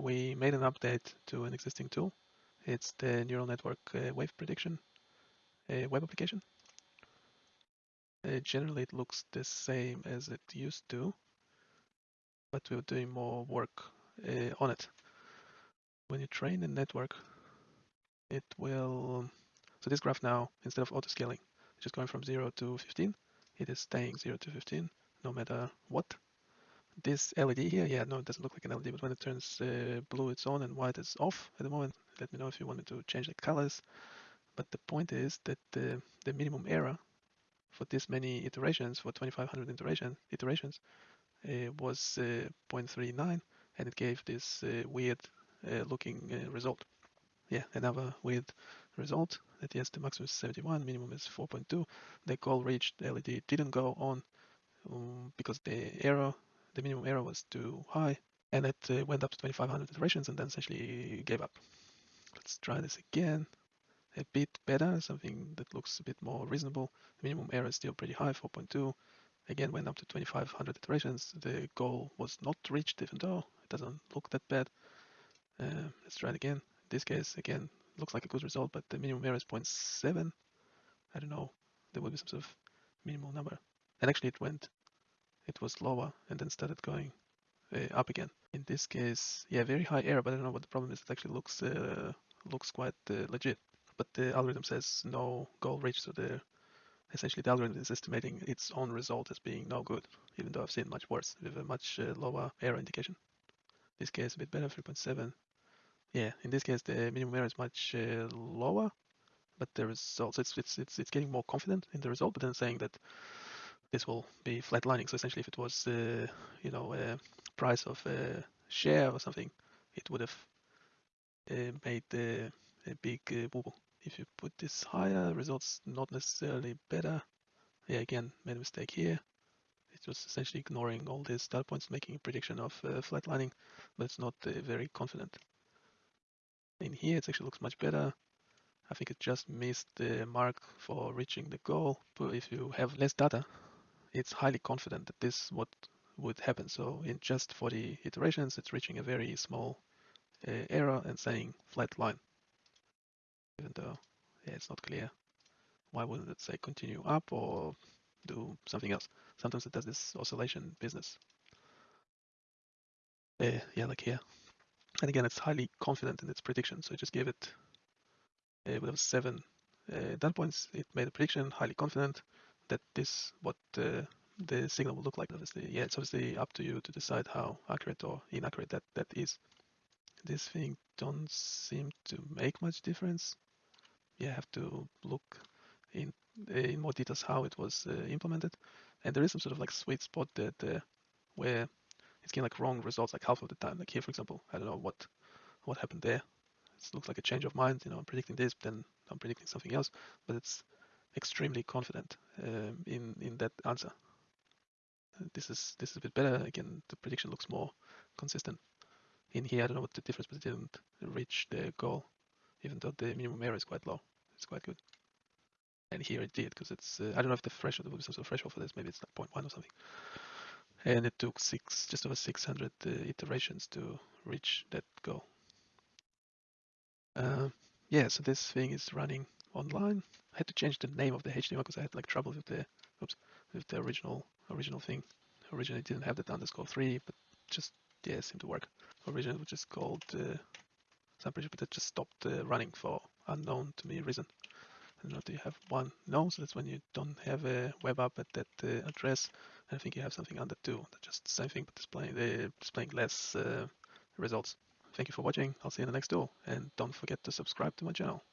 we made an update to an existing tool. It's the neural network uh, wave prediction uh, web application. Uh, generally, it looks the same as it used to, but we're doing more work uh, on it. When you train the network, it will, so this graph now, instead of auto-scaling, just going from 0 to 15, it is staying 0 to 15 no matter what. This LED here, yeah, no, it doesn't look like an LED, but when it turns uh, blue, it's on and white is off at the moment. Let me know if you want me to change the colors. But the point is that the, the minimum error for this many iterations, for 2500 iteration, iterations, uh, was uh, 0.39, and it gave this uh, weird uh, looking uh, result. Yeah, another weird result that yes, the maximum is 71, minimum is 4.2. The goal reached, LED didn't go on um, because the error, the minimum error was too high, and it uh, went up to 2500 iterations and then essentially gave up. Let's try this again. A bit better, something that looks a bit more reasonable. The minimum error is still pretty high, 4.2. Again, went up to 2500 iterations. The goal was not reached, even though it doesn't look that bad. Uh, let's try it again. In this case, again, looks like a good result, but the minimum error is 0.7. I don't know. There will be some sort of minimal number. And actually it went, it was lower and then started going uh, up again. In this case, yeah, very high error, but I don't know what the problem is. It actually looks uh, looks quite uh, legit. But the algorithm says no goal reached, so the essentially the algorithm is estimating its own result as being no good, even though I've seen much worse with a much uh, lower error indication. In this case, a bit better, 3.7. Yeah, in this case, the minimum error is much uh, lower, but the result, so it's, it's, it's, it's getting more confident in the result, but then saying that this will be flatlining. So essentially, if it was, uh, you know, price of a share or something, it would have uh, made a big uh, bubble. If you put this higher, results not necessarily better. Yeah, again, made a mistake here. It was essentially ignoring all these data points, making a prediction of uh, flatlining, but it's not uh, very confident. In here, it actually looks much better. I think it just missed the mark for reaching the goal. But if you have less data, it's highly confident that this what would happen. So in just 40 iterations, it's reaching a very small uh, error and saying flat line. Even though yeah, it's not clear. Why wouldn't it say continue up or do something else? Sometimes it does this oscillation business. Uh, yeah, like here. And again, it's highly confident in its prediction. So I just gave it uh, with seven uh, data points. It made a prediction, highly confident that this what uh, the signal will look like. Obviously, yeah, it's obviously up to you to decide how accurate or inaccurate that that is. This thing don't seem to make much difference. You have to look in in more details how it was uh, implemented, and there is some sort of like sweet spot that uh, where it's getting like wrong results like half of the time. Like here, for example, I don't know what what happened there. It looks like a change of mind. You know, I'm predicting this, but then I'm predicting something else. But it's extremely confident um, in in that answer. This is this is a bit better. Again, the prediction looks more consistent. In here, I don't know what the difference, but it didn't reach the goal, even though the minimum error is quite low. It's quite good. And here it did, because it's uh, I don't know if the threshold there will be some sort of threshold for this. Maybe it's like 0.1 or something. And it took six, just over 600 uh, iterations to reach that goal. Uh, yeah, so this thing is running online. Had to change the name of the HTML because I had like trouble with the oops with the original original thing. Originally didn't have the underscore three, but just yeah, it seemed to work. Originally it was just called uh, Sample, but it just stopped uh, running for unknown to me reason. I don't know you have one. No, so that's when you don't have a web app at that uh, address. I think you have something under two. That's just the same thing, but displaying the displaying less uh, results. Thank you for watching. I'll see you in the next tool, and don't forget to subscribe to my channel.